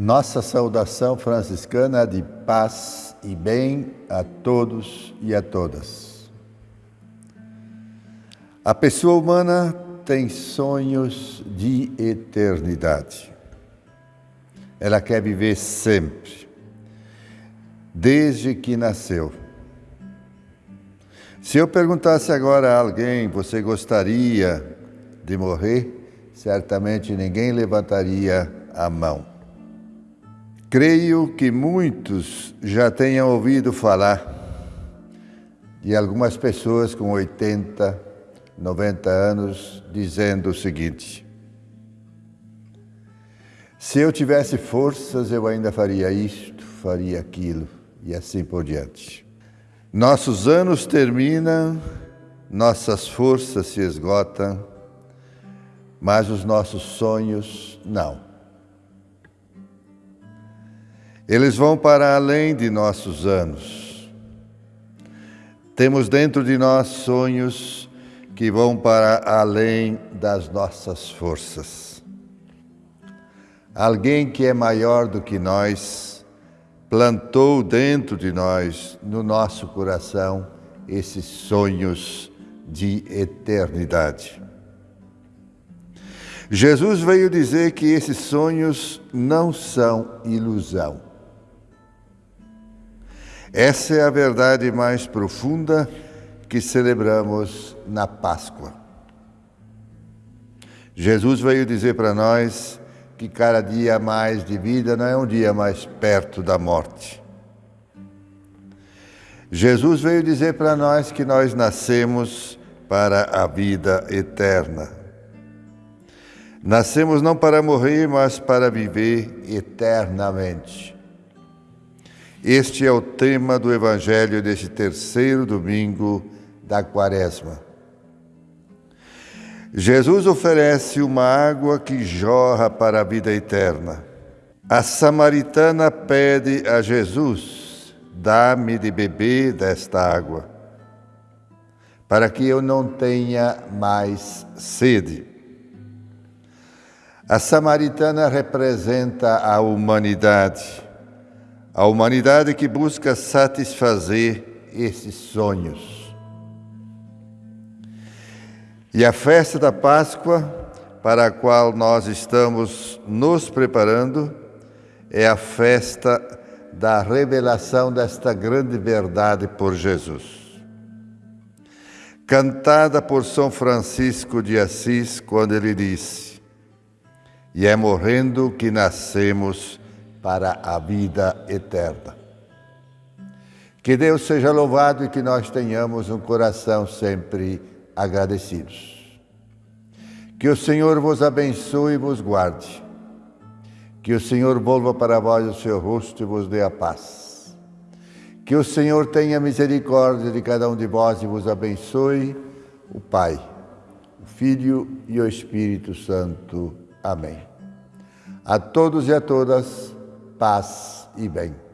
Nossa saudação franciscana de paz e bem a todos e a todas. A pessoa humana tem sonhos de eternidade. Ela quer viver sempre, desde que nasceu. Se eu perguntasse agora a alguém, você gostaria de morrer? Certamente ninguém levantaria a mão. Creio que muitos já tenham ouvido falar de algumas pessoas com 80, 90 anos dizendo o seguinte: se eu tivesse forças, eu ainda faria isto, faria aquilo e assim por diante. Nossos anos terminam, nossas forças se esgotam, mas os nossos sonhos não. Eles vão para além de nossos anos. Temos dentro de nós sonhos que vão para além das nossas forças. Alguém que é maior do que nós plantou dentro de nós, no nosso coração, esses sonhos de eternidade. Jesus veio dizer que esses sonhos não são ilusão. Essa é a verdade mais profunda que celebramos na Páscoa. Jesus veio dizer para nós que cada dia mais de vida não é um dia mais perto da morte. Jesus veio dizer para nós que nós nascemos para a vida eterna. Nascemos não para morrer, mas para viver eternamente. Este é o tema do Evangelho deste terceiro domingo da Quaresma. Jesus oferece uma água que jorra para a vida eterna. A samaritana pede a Jesus: dá-me de beber desta água, para que eu não tenha mais sede. A samaritana representa a humanidade a humanidade que busca satisfazer esses sonhos. E a festa da Páscoa, para a qual nós estamos nos preparando, é a festa da revelação desta grande verdade por Jesus. Cantada por São Francisco de Assis, quando ele disse: E é morrendo que nascemos para a vida eterna. Que Deus seja louvado e que nós tenhamos um coração sempre agradecidos. Que o Senhor vos abençoe e vos guarde. Que o Senhor volva para vós o seu rosto e vos dê a paz. Que o Senhor tenha misericórdia de cada um de vós e vos abençoe, o Pai, o Filho e o Espírito Santo. Amém. A todos e a todas, paz e bem.